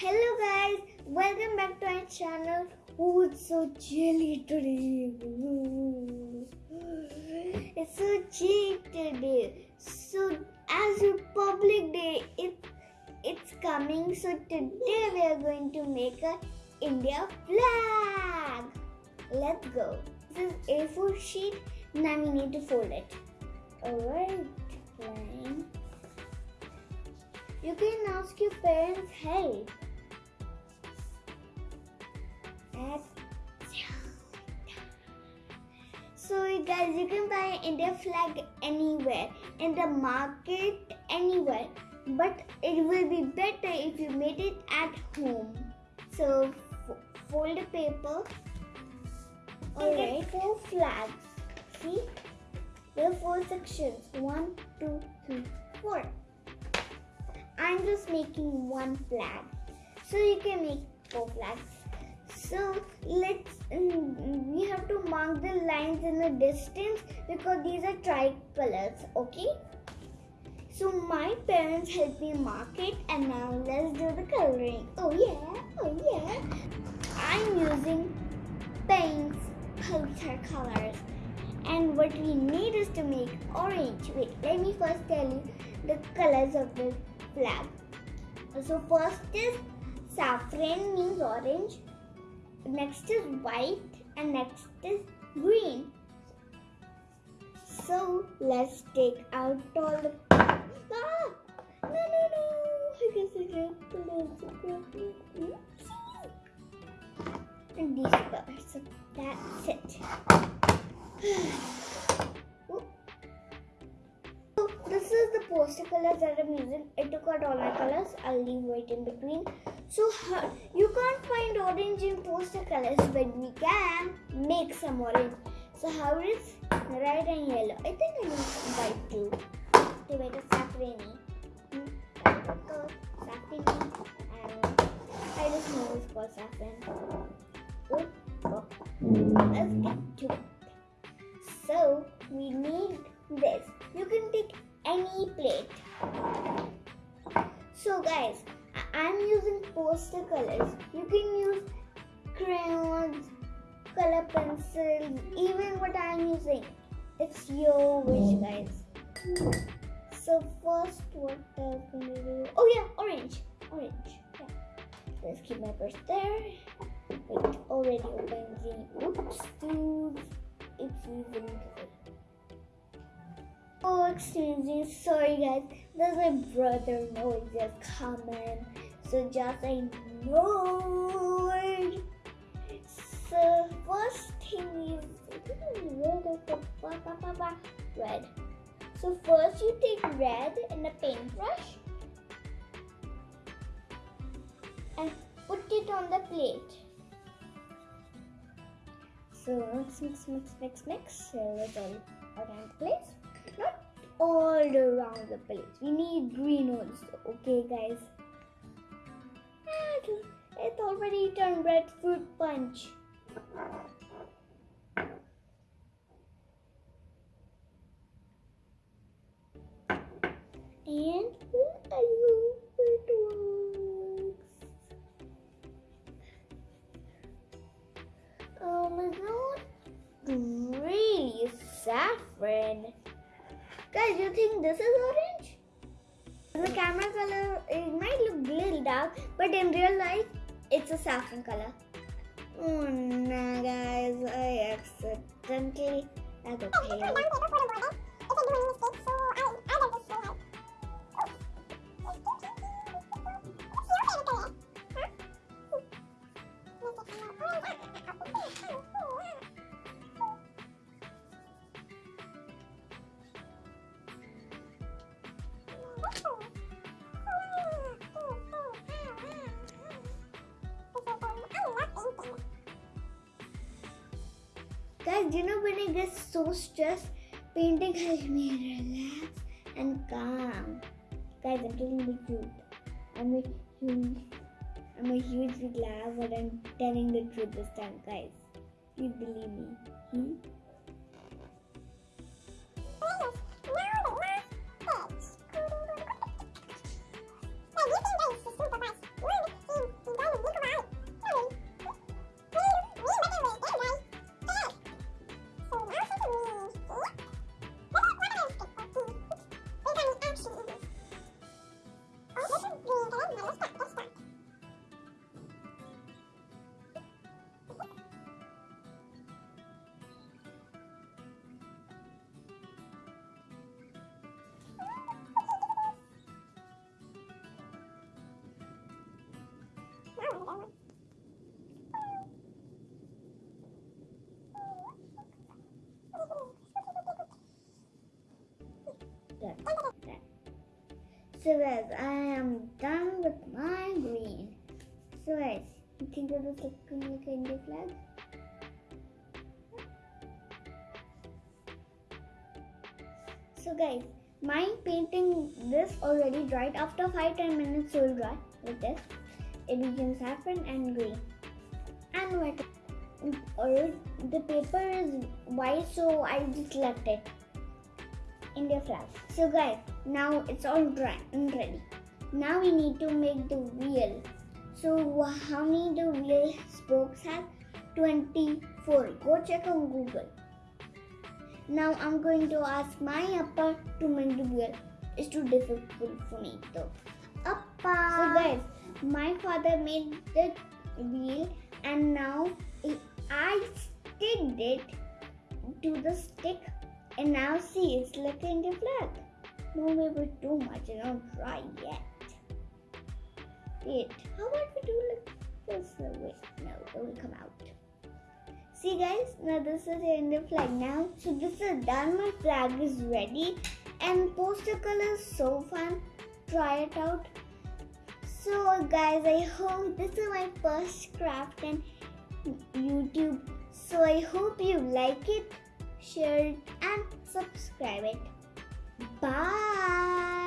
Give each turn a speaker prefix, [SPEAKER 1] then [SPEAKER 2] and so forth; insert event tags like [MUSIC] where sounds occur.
[SPEAKER 1] Hello guys, welcome back to our channel. Oh, it's so chilly today. It's so chilly today. So as a public day, it it's coming. So today we are going to make a India flag. Let's go. This is A4 sheet. Now we need to fold it. Alright. You can ask your parents' help. You can buy India flag anywhere in the market, anywhere. But it will be better if you made it at home. So fold the paper. Alright, four flags. See, there are four sections. One, two, three, four. I'm just making one flag. So you can make four flags. So let's mm, we have to mark the lines in the distance because these are tricolors, okay? So my parents helped me mark it and now let's do the coloring. Oh yeah, oh yeah. I'm using paints, poster colors. And what we need is to make orange. Wait, let me first tell you the colors of the flag. So first is saffron means orange. Next is white and next is green. So let's take out all the ah! No no no! I guess I it. And these colors. So that's it. [SIGHS] So this is the poster colors that I'm using. I took out all my colors. I'll leave white in between. So you can't find poster colors, but we can make some orange. So how is red and yellow? I think I need white too. To make a saffrony. Saffrony. Know. I just know it's called saffron. Oh, oh. Let's get to it. So we need this. You can take any plate. So guys, I'm using poster colors. You can use crayons, color pencils, even what I'm using. It's your wish, oh. guys. So first, what I'm gonna do? Oh yeah, orange, orange. Yeah. Let's keep my brush there. Wait, already opened the. Oops, dude. It's even. Oh, excuse me. Sorry, guys. There's my brother noise just coming. So just ignore. So first thing is red. So first you take red in a paintbrush and put it on the plate. So mix, mix, mix, mix, mix. So all around the place. Not all around the plate. We need green also. Okay, guys. It's already turned red fruit punch. And I hope it. Um, it's not really saffron. Guys, you think this is orange? The camera color, it might look a little dark, but in real life, it's a saffron color. Oh no, guys, I accidentally. Okay. Guys, you know when I get so stressed, painting [LAUGHS] helps me relax and calm. Guys, I'm telling the truth. I'm a huge, I'm a huge laugh, but I'm telling the truth this time, guys. Please believe me. Hmm? So guys, I am done with my green. So guys, you think it was looking like India flag? So guys, my painting this already dried. After 5-10 minutes it will dry like this. It becomes saffron and green. And white. Or mm, the paper is white so I just left it. India flag. So guys, now it's all dry and ready. Now we need to make the wheel. So how many the wheel spokes have? 24. Go check on Google. Now I'm going to ask my Appa to make the wheel. It's too difficult for me though.
[SPEAKER 2] Appa.
[SPEAKER 1] So guys, my father made the wheel and now I sticked it to the stick and now see it's like India flag. No maybe too much and not dry yet. Wait, how about we do like this? Wait, no, it will come out. See guys, now this is the India flag now. So this is done, my flag is ready and poster color is so fun. Try it out. So guys, I hope this is my first craft and YouTube. So I hope you like it, share it and subscribe it. Bye.